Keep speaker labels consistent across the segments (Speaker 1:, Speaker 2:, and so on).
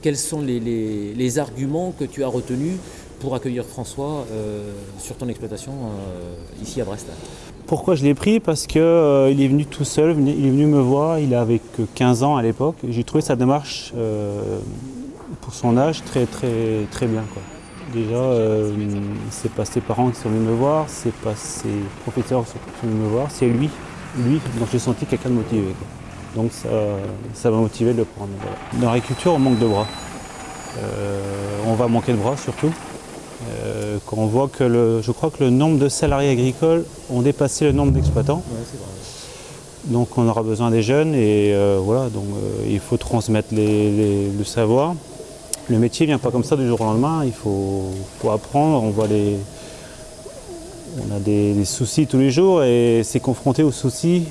Speaker 1: Quels sont les, les, arguments que tu as retenus pour accueillir François euh, sur ton exploitation euh, ici à Brest?
Speaker 2: Pourquoi je l'ai pris? Parce qu'il euh, est venu tout seul, il est venu me voir, il avait que 15 ans à l'époque. J'ai trouvé sa démarche pour son âge très très très bien. Quoi. Déjà, c'est pas ses parents qui sont venus me voir, c'est pas ses professeurs qui sont venus me voir, c'est lui lui, donc j'ai senti quelqu'un de motivé. Donc ça ça m'a motivé de le prendre. voilà. Dans l'agriculture, on manque de bras. Euh, on va manquer de bras surtout. Euh, quand on voit que le, je crois que le nombre de salariés agricoles ont dépassé le nombre d'exploitants. Donc on aura besoin des jeunes et euh, voilà, donc il faut transmettre les- les- le savoir. Le métier ne vient pas comme ça du jour au lendemain, il faut, faut apprendre, on voit les. On a des, soucis tous les jours et c'est confronté aux soucis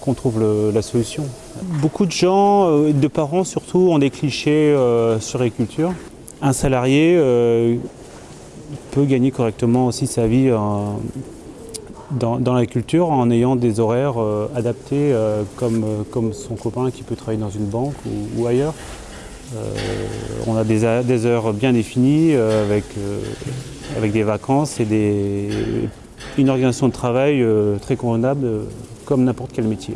Speaker 2: qu'on trouve la solution. Beaucoup de gens, euh, de parents surtout, ont des clichés euh, sur l'agriculture. Un salarié euh, peut gagner correctement aussi sa vie en- dans, dans la culture en ayant des horaires euh, adaptés euh, comme, euh, son copain qui peut travailler dans une banque ou, ailleurs. Euh, on a des, des heures bien définies euh, avec, euh, avec des vacances et une organisation de travail euh, très convenable euh, comme n'importe quel métier.